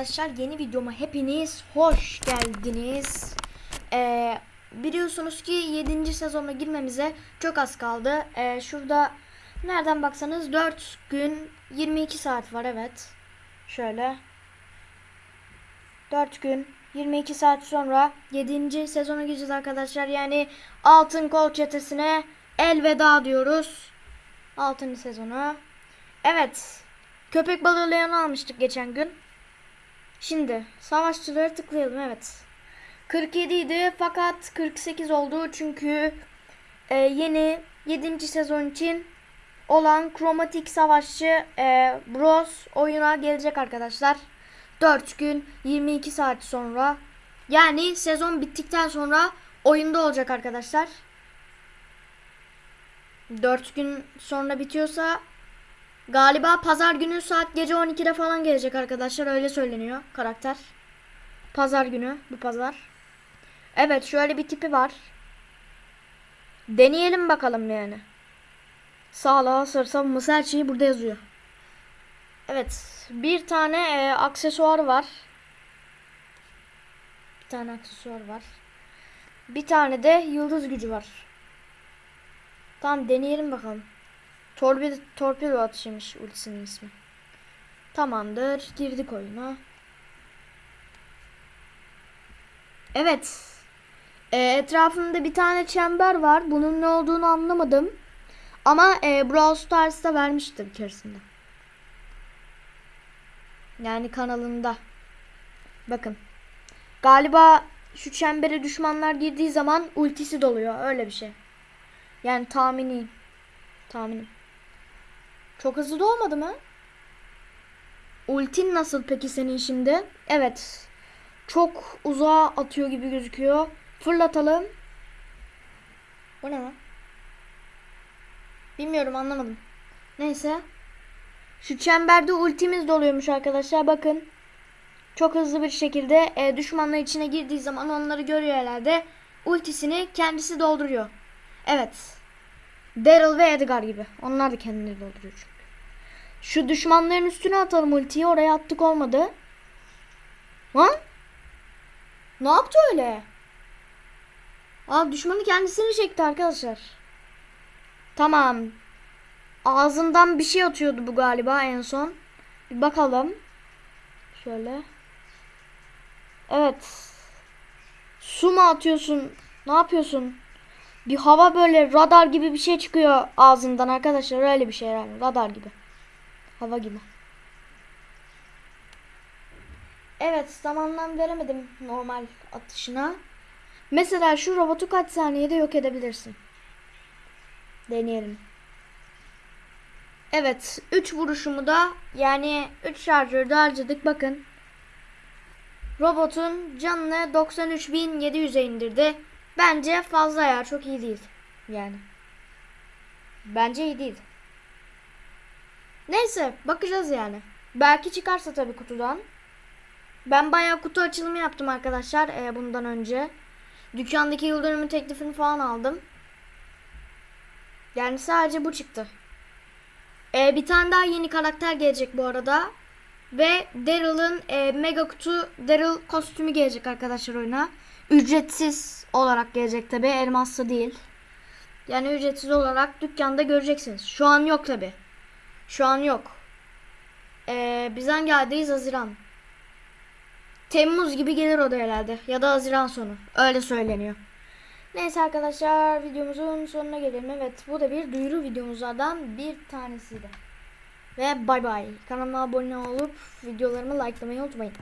arkadaşlar yeni videoma hepiniz hoş geldiniz. Ee, biliyorsunuz ki 7. sezona girmemize çok az kaldı. Ee, şurada nereden baksanız 4 gün 22 saat var evet. Şöyle. 4 gün 22 saat sonra 7. sezona gireceğiz arkadaşlar. Yani Altın Kol Çetesi'ne elveda diyoruz. 6. sezonu. Evet. Köpek balığı leğeni almıştık geçen gün. Şimdi savaşçıları tıklayalım evet. 47 idi fakat 48 oldu çünkü e, yeni 7. sezon için olan kromatik savaşçı e, Bros oyuna gelecek arkadaşlar. 4 gün 22 saat sonra yani sezon bittikten sonra oyunda olacak arkadaşlar. 4 gün sonra bitiyorsa Galiba pazar günü saat gece 12'de falan gelecek arkadaşlar. Öyle söyleniyor karakter. Pazar günü bu pazar. Evet şöyle bir tipi var. Deneyelim bakalım yani. Sağlığa savunması her şeyi burada yazıyor. Evet bir tane e, aksesuar var. Bir tane aksesuar var. Bir tane de yıldız gücü var. Tamam deneyelim bakalım. Torpedo, torpedo atışıymış ultisinin ismi. Tamamdır. Girdik oyuna. Evet. E, etrafında bir tane çember var. Bunun ne olduğunu anlamadım. Ama e, Brawl Stars'ta vermişti bir keresinde. Yani kanalında. Bakın. Galiba şu çembere düşmanlar girdiği zaman ultisi doluyor. Öyle bir şey. Yani tahmini. Tahminim. Çok hızlı da olmadı mı? Ultin nasıl peki senin şimdi? Evet. Çok uzağa atıyor gibi gözüküyor. Fırlatalım. Bu ne lan? Bilmiyorum anlamadım. Neyse. Şu çemberde ultimiz doluyormuş arkadaşlar bakın. Çok hızlı bir şekilde e, düşmanlar içine girdiği zaman onları görüyor herhalde. Ultisini kendisi dolduruyor. Evet. Daryl ve Edgar gibi. Onlar da kendileri dolduruyor çünkü. Şu düşmanların üstüne atalım ultiyi. Oraya attık olmadı. Lan? Ne yaptı öyle? Aa düşmanı kendisini çekti arkadaşlar. Tamam. Ağzından bir şey atıyordu bu galiba en son. Bir bakalım. Şöyle. Evet. Su mu atıyorsun? Ne yapıyorsun? Bir hava böyle radar gibi bir şey çıkıyor ağzından arkadaşlar. Öyle bir şey yani. Radar gibi. Hava gibi. Evet tam anlam veremedim normal atışına. Mesela şu robotu kaç saniyede yok edebilirsin? Deneyelim. Evet 3 vuruşumu da yani 3 şarjörde harcadık bakın. Robotun canını 93.700'e indirdi. Bence fazla ya çok iyi değil. Yani. Bence iyi değil. Neyse bakacağız yani. Belki çıkarsa tabii kutudan. Ben bayağı kutu açılımı yaptım arkadaşlar e, bundan önce. Dükkandaki yıldönümü teklifini falan aldım. Yani sadece bu çıktı. E, bir tane daha yeni karakter gelecek bu arada. Ve Daryl'ın e, mega kutu Daryl kostümü gelecek arkadaşlar oyuna. Ücretsiz olarak gelecek tabi elmaslı değil. Yani ücretsiz olarak dükkanda göreceksiniz. Şu an yok tabi. Şu an yok. Ee, biz hangi? Haziran. Temmuz gibi gelir o da herhalde. Ya da Haziran sonu. Öyle söyleniyor. Neyse arkadaşlar videomuzun sonuna gelelim. Evet bu da bir duyuru videomuzdan bir tanesiydi. Ve bay bay. Kanalıma abone olup videolarımı likelamayı unutmayın.